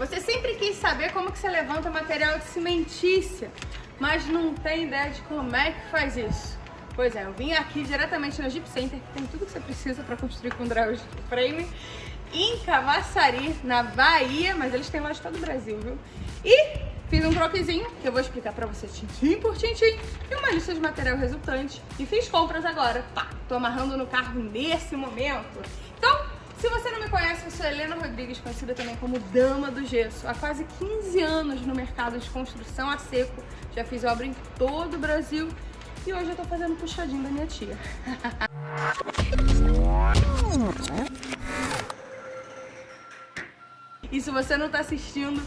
Você sempre quis saber como que você levanta material de cimentícia, mas não tem ideia de como é que faz isso. Pois é, eu vim aqui diretamente na Jeep Center, que tem tudo que você precisa para construir com drive frame, em Cavaçari, na Bahia, mas eles têm loja todo o Brasil, viu? E fiz um croquezinho, que eu vou explicar pra você tintim por tintim, e uma lista de material resultante. E fiz compras agora, pá, tô amarrando no carro nesse momento. Se você não me conhece, eu sou Helena Rodrigues, conhecida também como Dama do Gesso. Há quase 15 anos no mercado de construção a seco, já fiz obra em todo o Brasil e hoje eu tô fazendo puxadinho da minha tia. e se você não tá assistindo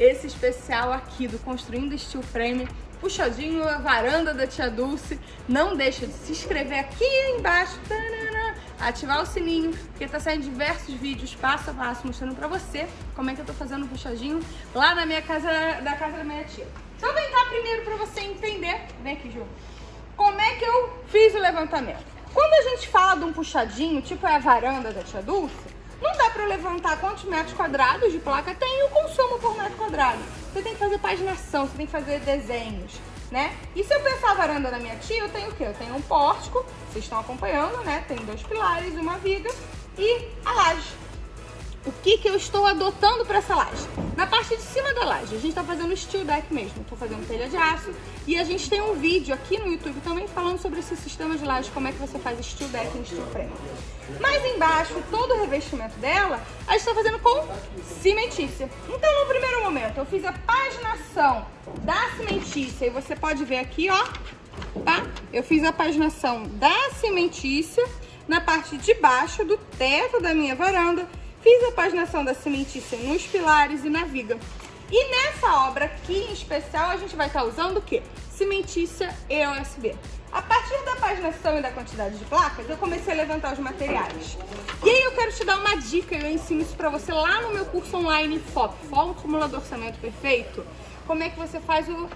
esse especial aqui do Construindo Steel Frame, puxadinho a varanda da tia Dulce, não deixa de se inscrever aqui embaixo, ativar o sininho, porque tá saindo diversos vídeos passo a passo mostrando pra você como é que eu tô fazendo o puxadinho lá na minha casa, da casa da minha tia. Só vem cá primeiro pra você entender, vem aqui Ju, como é que eu fiz o levantamento. Quando a gente fala de um puxadinho, tipo é a varanda da tia Dulce, não dá para levantar quantos metros quadrados de placa tem e o consumo por metro quadrado. Você tem que fazer paginação, você tem que fazer desenhos, né? E se eu pensar a varanda da minha tia, eu tenho o quê? Eu tenho um pórtico, vocês estão acompanhando, né? Tem dois pilares, uma viga e a laje o que, que eu estou adotando para essa laje. Na parte de cima da laje, a gente está fazendo steel deck mesmo, estou fazendo telha de aço e a gente tem um vídeo aqui no YouTube também falando sobre esse sistema de laje, como é que você faz steel deck e steel frame. Mais embaixo, todo o revestimento dela, a gente está fazendo com cimentícia. Então, no primeiro momento, eu fiz a paginação da cimentícia e você pode ver aqui, ó, tá? Eu fiz a paginação da cimentícia na parte de baixo do teto da minha varanda Fiz a paginação da cimentícia nos pilares e na viga. E nessa obra aqui em especial, a gente vai estar usando o quê? Cimentícia e OSB. A partir da paginação e da quantidade de placas, eu comecei a levantar os materiais. E aí eu quero te dar uma dica, eu ensino isso pra você lá no meu curso online FOP, Fórmula do Orçamento Perfeito. Como é que você faz o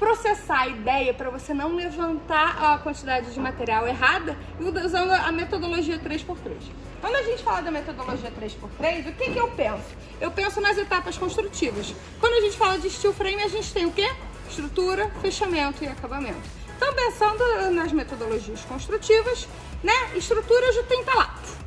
processar a ideia para você não levantar a quantidade de material errada usando a metodologia 3x3. Quando a gente fala da metodologia 3x3, o que, que eu penso? Eu penso nas etapas construtivas. Quando a gente fala de steel frame, a gente tem o quê? Estrutura, fechamento e acabamento. Então, pensando nas metodologias construtivas, né? Estrutura já tem talato.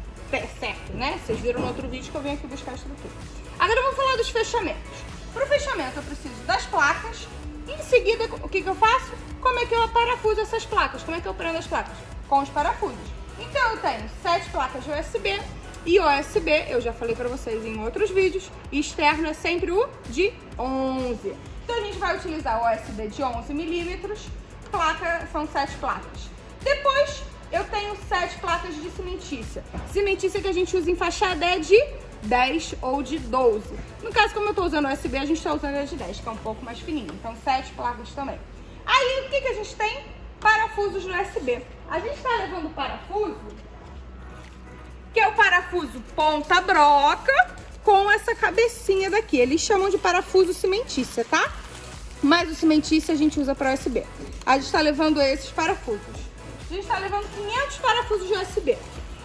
Certo, né? Vocês viram no outro vídeo que eu venho aqui buscar a estrutura. Agora vamos falar dos fechamentos. Para o fechamento eu preciso das placas, em seguida, o que, que eu faço? Como é que eu parafuso essas placas? Como é que eu prendo as placas? Com os parafusos. Então eu tenho sete placas de USB e USB, eu já falei pra vocês em outros vídeos, externo é sempre o de 11. Então a gente vai utilizar o USB de 11 milímetros, placa, são sete placas. Depois eu tenho sete placas de cimentícia. Cimentícia que a gente usa em fachada é de 10 ou de 12. No caso, como eu estou usando USB, a gente está usando a de 10, que é um pouco mais fininho. Então, 7 placas também. Aí, o que, que a gente tem? Parafusos no USB. A gente está levando parafuso, que é o parafuso ponta broca, com essa cabecinha daqui. Eles chamam de parafuso cimentícia, tá? Mas o cimentícia a gente usa para USB. A gente está levando esses parafusos. A gente está levando 500 parafusos de USB.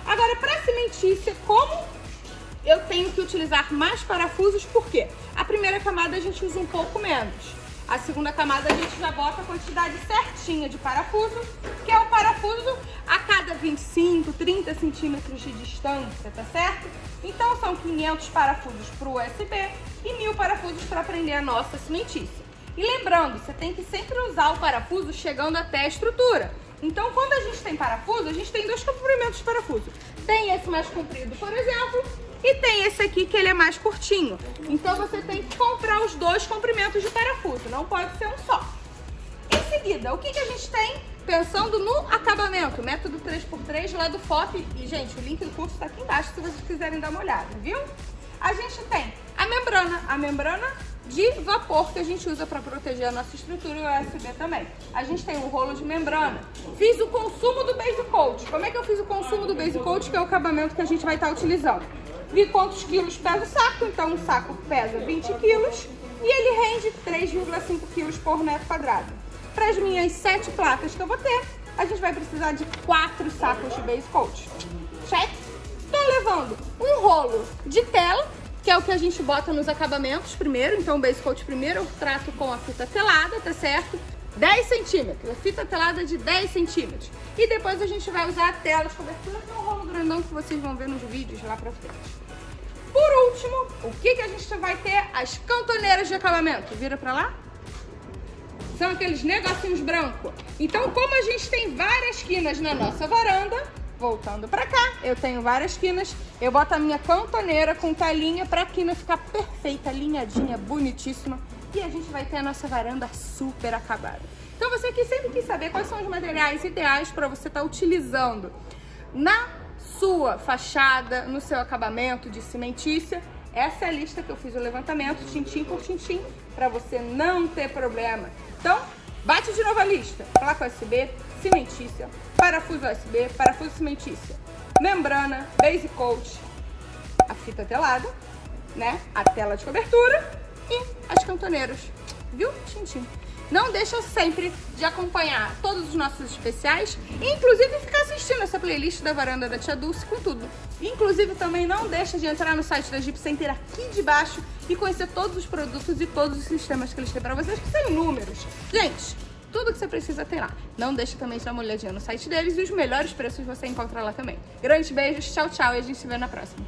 Agora, para cimentícia, como eu tenho que utilizar mais parafusos, porque a primeira camada a gente usa um pouco menos. A segunda camada a gente já bota a quantidade certinha de parafuso, que é o parafuso a cada 25, 30 centímetros de distância, tá certo? Então são 500 parafusos para o USB e 1000 parafusos para prender a nossa cimentícia. E lembrando, você tem que sempre usar o parafuso chegando até a estrutura. Então, quando a gente tem parafuso, a gente tem dois comprimentos de parafuso. Tem esse mais comprido, por exemplo, e tem esse aqui que ele é mais curtinho. Então você tem que comprar os dois comprimentos de parafuso, não pode ser um só. Em seguida, o que, que a gente tem? Pensando no acabamento, método 3x3 lá do FOP. E, gente, o link do curso está aqui embaixo se vocês quiserem dar uma olhada, viu? A gente tem a membrana, a membrana de vapor que a gente usa para proteger a nossa estrutura e o USB também. A gente tem um rolo de membrana. Fiz o consumo do base coat. Como é que eu fiz o consumo do base coat, que é o acabamento que a gente vai estar utilizando? Vi quantos quilos pesa o saco, então um saco pesa 20 quilos e ele rende 3,5 quilos por metro quadrado. Para as minhas sete placas que eu vou ter, a gente vai precisar de quatro sacos de base coat. Check? Estou levando um rolo de tela que é o que a gente bota nos acabamentos primeiro. Então o base coat primeiro eu trato com a fita telada, tá certo? 10 centímetros, a fita telada de 10 centímetros. E depois a gente vai usar a tela de cobertura, que é um rolo grandão que vocês vão ver nos vídeos lá pra frente. Por último, o que, que a gente vai ter? As cantoneiras de acabamento. Vira pra lá. São aqueles negocinhos brancos. Então, como a gente tem várias quinas na nossa varanda, voltando pra cá, eu tenho várias quinas, eu boto a minha cantoneira com talinha pra quina ficar perfeita, alinhadinha, bonitíssima. E a gente vai ter a nossa varanda super acabada. Então, você que sempre quis saber quais são os materiais ideais para você estar tá utilizando na sua fachada, no seu acabamento de cimentícia, essa é a lista que eu fiz o levantamento, tintim por tintim, para você não ter problema. Então, bate de novo a lista. Placa USB, cimentícia, parafuso USB, parafuso cimentícia, membrana, base coat, a fita telada, né? A tela de cobertura e as cantoneiras. Viu? Tintim. Não deixa sempre de acompanhar todos os nossos especiais inclusive ficar assistindo essa playlist da Varanda da Tia Dulce com tudo. Inclusive também não deixa de entrar no site da Jeep Center aqui de baixo e conhecer todos os produtos e todos os sistemas que eles têm para vocês, que são inúmeros. Gente, tudo que você precisa tem lá. Não deixa também de dar uma olhadinha no site deles e os melhores preços você encontra lá também. Grandes beijos, tchau, tchau e a gente se vê na próxima.